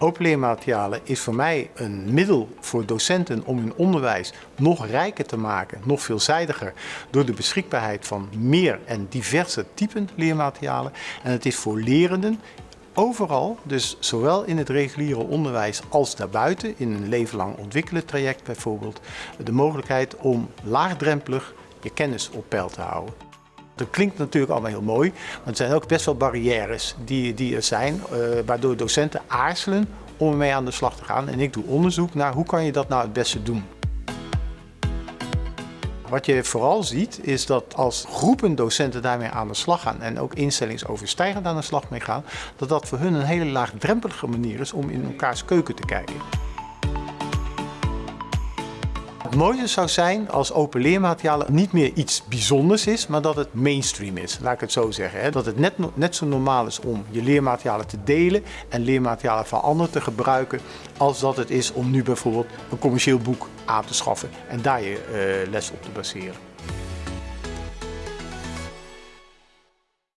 Open leermaterialen is voor mij een middel voor docenten om hun onderwijs nog rijker te maken, nog veelzijdiger, door de beschikbaarheid van meer en diverse typen leermaterialen. En het is voor lerenden overal, dus zowel in het reguliere onderwijs als daarbuiten, in een leven lang ontwikkelen traject bijvoorbeeld, de mogelijkheid om laagdrempelig je kennis op peil te houden. Dat klinkt natuurlijk allemaal heel mooi, maar er zijn ook best wel barrières die, die er zijn, uh, waardoor docenten aarzelen om ermee aan de slag te gaan. En ik doe onderzoek naar hoe kan je dat nou het beste doen. Wat je vooral ziet is dat als groepen docenten daarmee aan de slag gaan en ook instellingsoverstijgend aan de slag mee gaan, dat dat voor hun een hele laagdrempelige manier is om in elkaars keuken te kijken. Het mooiste zou zijn als open leermaterialen niet meer iets bijzonders is, maar dat het mainstream is. Laat ik het zo zeggen. Dat het net, net zo normaal is om je leermaterialen te delen en leermaterialen van anderen te gebruiken, als dat het is om nu bijvoorbeeld een commercieel boek aan te schaffen en daar je uh, les op te baseren.